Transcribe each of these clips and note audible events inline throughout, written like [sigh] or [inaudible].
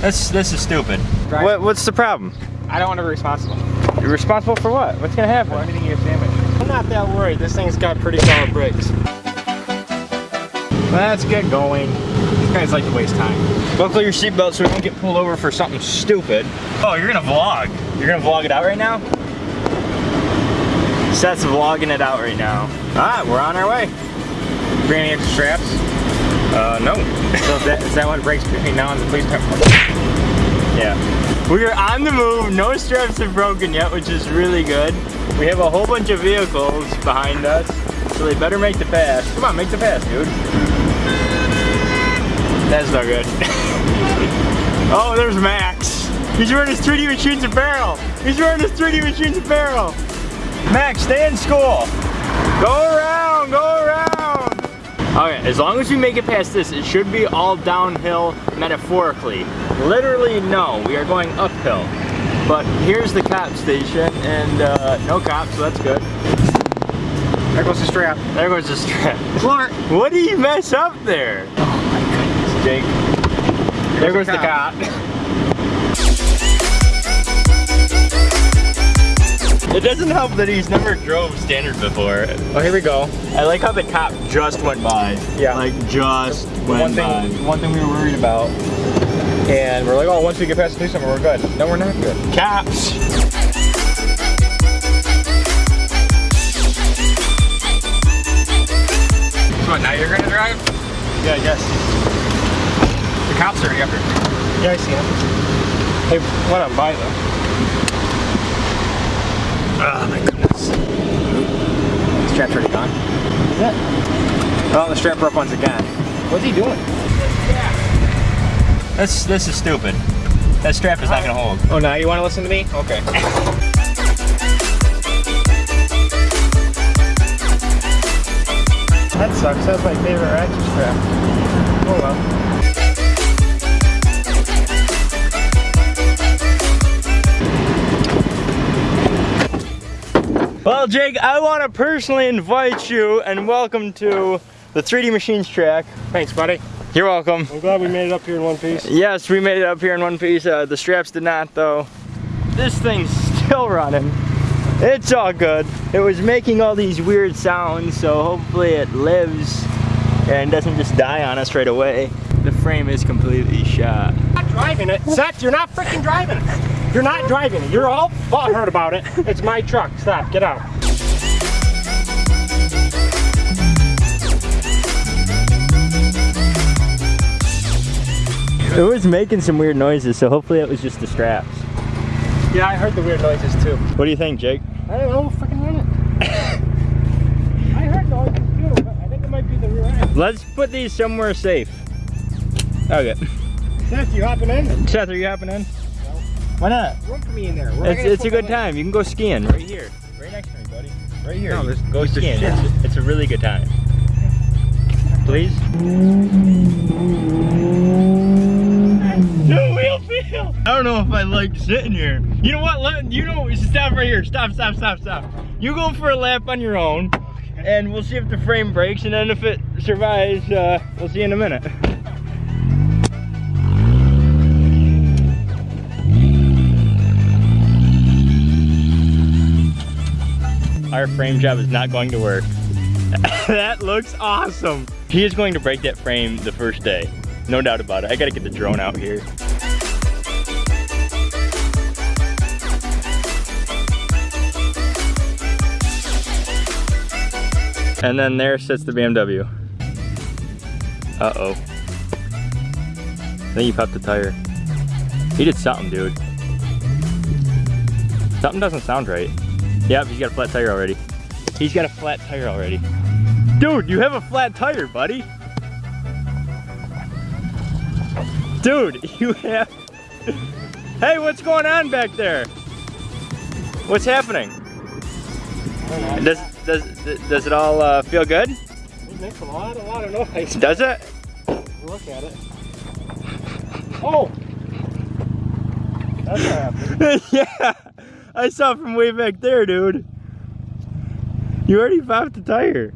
This this is stupid. Drive. What what's the problem? I don't want to be responsible You're responsible for what? What's gonna happen? for anything you have damaged. I'm not that worried. This thing's got pretty solid brakes. Let's get going. These guys like to waste time. Buckle your seatbelt so we don't get pulled over for something stupid. Oh, you're gonna vlog. You're gonna vlog it out right now? Seth's vlogging it out right now. Alright, we're on our way. Bring any extra straps? Uh, no. So is that, is that what breaks between now and the police department? Yeah. We are on the move. No straps have broken yet, which is really good. We have a whole bunch of vehicles behind us, so they better make the pass. Come on, make the pass, dude. That's not good. [laughs] oh, there's Max. He's wearing his 3D Machines apparel. He's wearing his 3D Machines apparel. Max, stay in school. Go around, go around. Okay, as long as we make it past this, it should be all downhill metaphorically. Literally, no, we are going uphill. But here's the cop station, and uh, no cops, so that's good. There goes the strap. There goes the strap. Clark. What did you mess up there? Oh my goodness, Jake. There goes the cop. It doesn't help that he's never drove standard before. Oh, here we go. I like how the cop just went by. Yeah. Like just The went one by. thing, one thing we were worried about, and we're like, oh, once we get past the police department, we're good. No, we're not good. Cops. So what, now you're gonna drive? Yeah, I guess. The cops are already up here. Yeah, I see him. Hey, went on by though. Oh my goodness. The strap's already gone. Yeah. Oh, the strap broke once again. What's he doing? This this is stupid. That strap is not gonna hold. Oh, now you want to listen to me? Okay. That sucks. That's my favorite ratchet strap. Oh well. Well, Jake, I want to personally invite you and welcome to the 3D Machines track. Thanks, buddy. You're welcome. I'm glad we made it up here in one piece. Yes, we made it up here in one piece. Uh, the straps did not, though. This thing's still running. It's all good. It was making all these weird sounds, so hopefully it lives and doesn't just die on us right away. The frame is completely shot. not driving it. Seth, you're not freaking driving it. You're not driving it. You're all butthurt about it. It's my truck. Stop. Get out. It was making some weird noises, so hopefully it was just the straps. Yeah, I heard the weird noises too. What do you think, Jake? I don't know. Freaking run it. [laughs] I heard noises too, but I think it might be the rear end. Let's put these somewhere safe. Okay. Seth, you hopping in? Seth, are you hopping in? Why not? Room for me in there. Where am It's, it's a good my- time. You can go skiing right here. Right next to me, buddy. Right here. No, You there's- go skiing. It's, it's a really good time. Please? No wheel feel. I don't know if I like sitting here. You know what? Let, you know, stop right here. Stop, stop, stop, stop. You go for a lap on your own, and we'll see if the frame breaks, and then if it survives, uh, we'll see in a minute. Our frame job is not going to work. [laughs] that looks awesome. He is going to break that frame the first day. No doubt about it. I gotta get the drone out here. And then there sits the BMW. Uh-oh. I think he popped the tire. He did something, dude. Something doesn't sound right. Yep, he's got a flat tire already. He's got a flat tire already. Dude, you have a flat tire, buddy. Dude, [laughs] you have... Hey, what's going on back there? What's happening? Does, does, does it all uh, feel good? It makes a lot, a lot of noise. Does it? Look at it. Oh! That's what happened. [laughs] yeah, I saw from way back there, dude. You already popped the tire.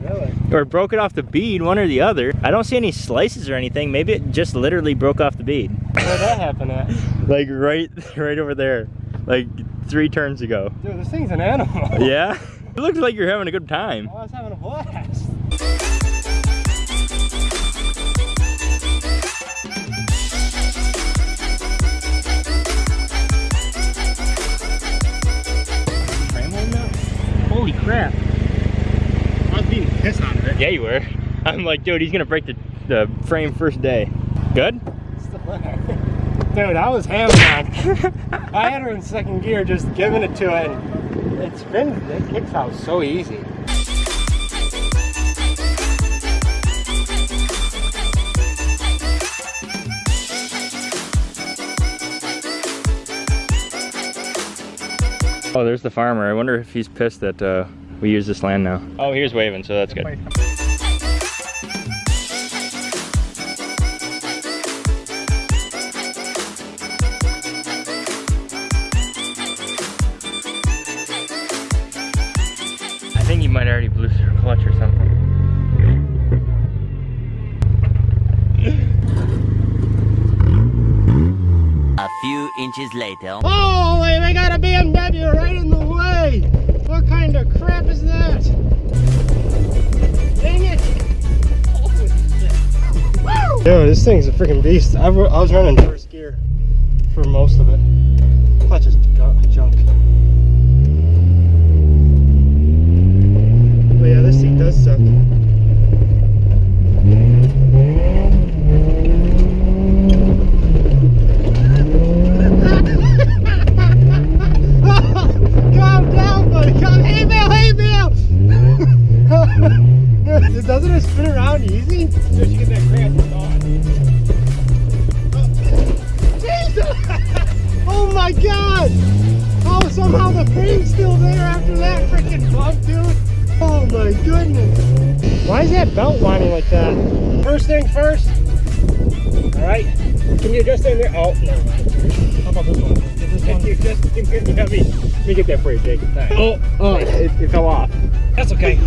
Really? Or broke it off the bead, one or the other. I don't see any slices or anything. Maybe it just literally broke off the bead. Where'd that happen at? [laughs] Like right, right over there. Like three turns ago. Dude, this thing's an animal. Yeah? [laughs] It looks like you're having a good time. Oh, I was having a blast. Crap. I was being pissed out of it. Yeah, you were. [laughs] I'm like, dude, he's gonna break the, the frame first day. Good? [laughs] Dude, I was hammering [laughs] on. I had her in second gear, just giving it to it. And it spins, it kicks out so easy. Oh, there's the farmer. I wonder if he's pissed that uh, we use this land now. Oh, here's waving, so that's good. I think he might already blew through clutch or something. A few inches later. Holy, they got a BMW Dude, this thing's a freaking beast. I, I was running first gear for most of it. Clutch is junk. But yeah, this seat does suck. Somehow still there after that freaking bump, dude. Oh my goodness. Why is that belt whining like that? First thing first. All right. Can you adjust in there? Oh, never mind. How about this one? Get this one. You just, you get, got me. Let me get that for you, Jake. Oh, oh, it, it fell off. That's okay.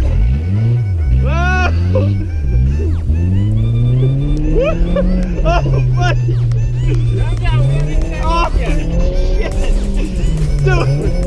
[laughs] Oh, buddy. Oh, shit. Dude.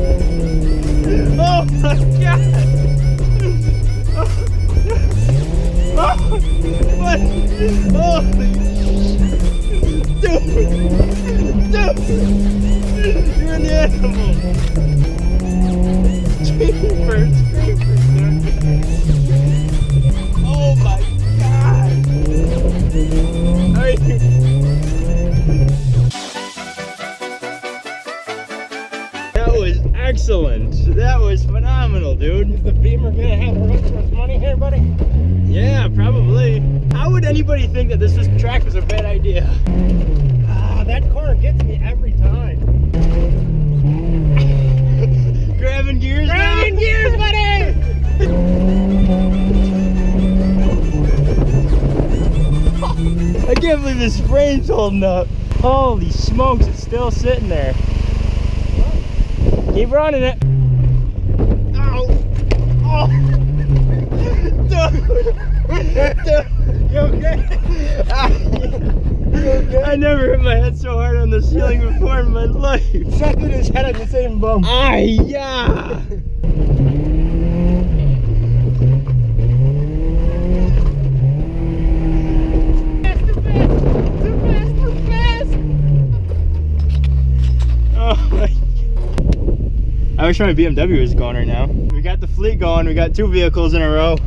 Think that this was, track was a bad idea? Ah, that corner gets me every time. [laughs] Grabbing gears now? Grabbing gears, buddy! [laughs] I can't believe this frame's holding up. Holy smokes, it's still sitting there. Keep running it. Ow! Oh! Dude. Dude. You okay? I never hit my head so hard on the ceiling before in my life. Chucked his head on the same bump. Ah, yeah. Oh my. I wish my BMW was going right now. We got the fleet going. We got two vehicles in a row.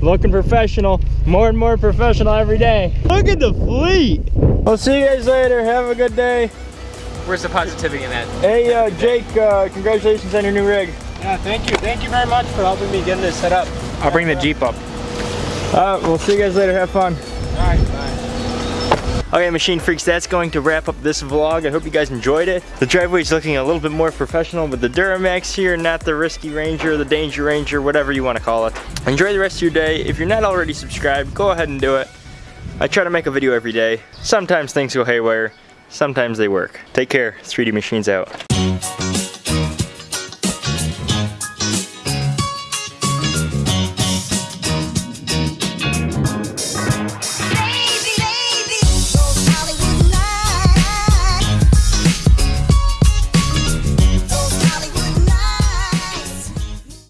Looking professional. More and more professional every day. Look at the fleet. We'll see you guys later. Have a good day. Where's the positivity in that? Hey, uh, Jake, uh, congratulations on your new rig. Yeah, thank you. Thank you very much for helping me get this set up. I'll bring the Jeep up. Uh, we'll see you guys later. Have fun. Okay, Machine Freaks, that's going to wrap up this vlog. I hope you guys enjoyed it. The driveway is looking a little bit more professional with the Duramax here, not the Risky Ranger, the Danger Ranger, whatever you want to call it. Enjoy the rest of your day. If you're not already subscribed, go ahead and do it. I try to make a video every day. Sometimes things go haywire, sometimes they work. Take care. 3D Machines out.